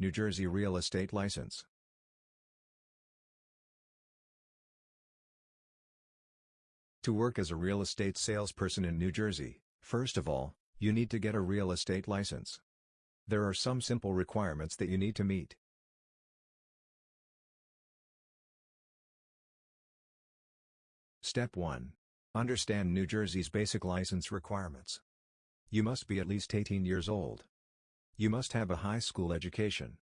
New Jersey Real Estate License. To work as a real estate salesperson in New Jersey, first of all, you need to get a real estate license. There are some simple requirements that you need to meet. Step 1. Understand New Jersey's basic license requirements. You must be at least 18 years old. You must have a high school education.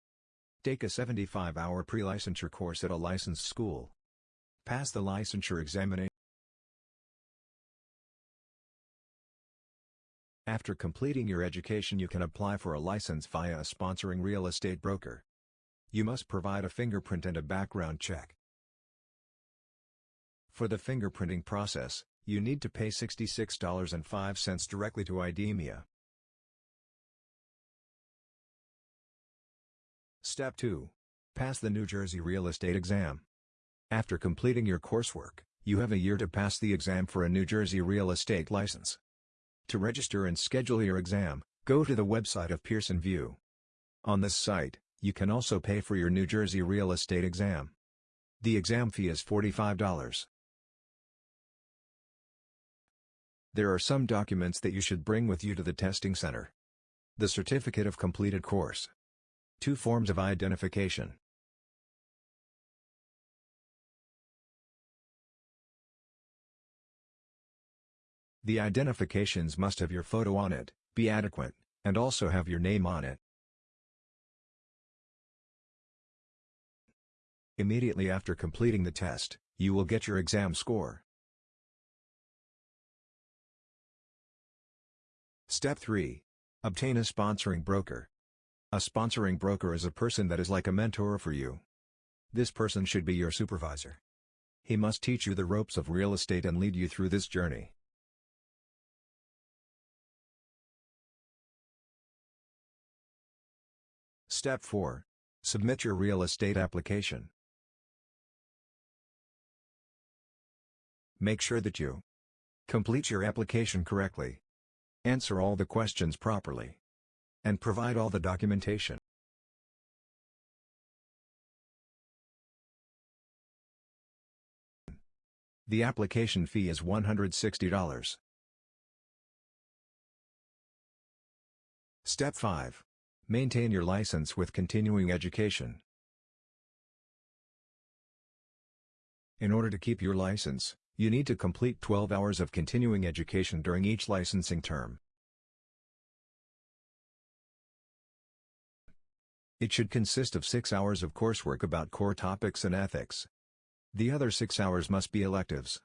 Take a 75-hour pre-licensure course at a licensed school. Pass the licensure examination. After completing your education you can apply for a license via a sponsoring real estate broker. You must provide a fingerprint and a background check. For the fingerprinting process, you need to pay $66.05 directly to IDEMIA. Step 2. Pass the New Jersey Real Estate Exam. After completing your coursework, you have a year to pass the exam for a New Jersey real estate license. To register and schedule your exam, go to the website of Pearson VUE. On this site, you can also pay for your New Jersey real estate exam. The exam fee is $45. There are some documents that you should bring with you to the testing center. The certificate of completed course. Two forms of identification. The identifications must have your photo on it, be adequate, and also have your name on it. Immediately after completing the test, you will get your exam score. Step 3. Obtain a sponsoring broker. A sponsoring broker is a person that is like a mentor for you. This person should be your supervisor. He must teach you the ropes of real estate and lead you through this journey. Step 4. Submit your real estate application. Make sure that you complete your application correctly, answer all the questions properly, and provide all the documentation. The application fee is $160. Step 5. Maintain your license with continuing education. In order to keep your license, you need to complete 12 hours of continuing education during each licensing term. It should consist of 6 hours of coursework about core topics and ethics. The other 6 hours must be electives.